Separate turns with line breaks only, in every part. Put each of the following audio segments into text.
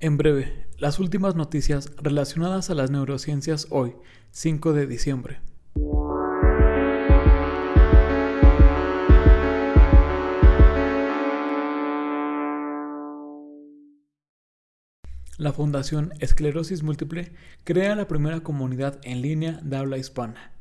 En breve, las últimas noticias relacionadas a las neurociencias hoy, 5 de diciembre. La Fundación Esclerosis Múltiple crea la primera comunidad en línea de habla hispana.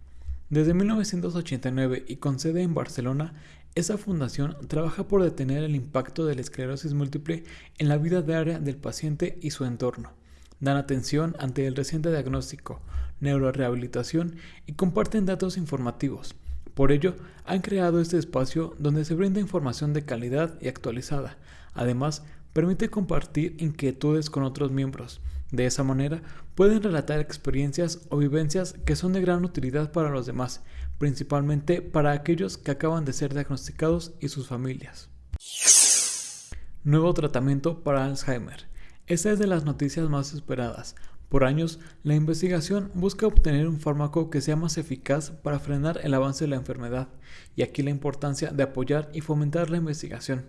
Desde 1989 y con sede en Barcelona, esa fundación trabaja por detener el impacto de la esclerosis múltiple en la vida diaria del paciente y su entorno. Dan atención ante el reciente diagnóstico, neurorehabilitación y comparten datos informativos. Por ello, han creado este espacio donde se brinda información de calidad y actualizada. Además, permite compartir inquietudes con otros miembros. De esa manera, pueden relatar experiencias o vivencias que son de gran utilidad para los demás, principalmente para aquellos que acaban de ser diagnosticados y sus familias. Nuevo tratamiento para Alzheimer. Esta es de las noticias más esperadas. Por años, la investigación busca obtener un fármaco que sea más eficaz para frenar el avance de la enfermedad, y aquí la importancia de apoyar y fomentar la investigación.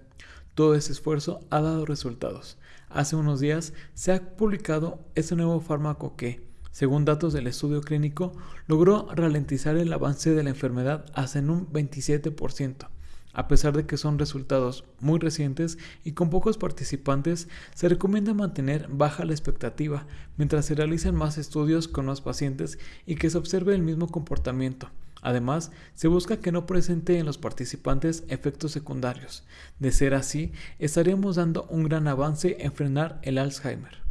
Todo ese esfuerzo ha dado resultados. Hace unos días se ha publicado este nuevo fármaco que, según datos del estudio clínico, logró ralentizar el avance de la enfermedad hasta en un 27%. A pesar de que son resultados muy recientes y con pocos participantes, se recomienda mantener baja la expectativa mientras se realicen más estudios con los pacientes y que se observe el mismo comportamiento. Además, se busca que no presente en los participantes efectos secundarios. De ser así, estaríamos dando un gran avance en frenar el Alzheimer.